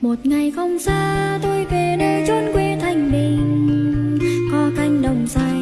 một ngày không xa, tôi về nơi chốn quê thanh bình. Có cánh đồng xanh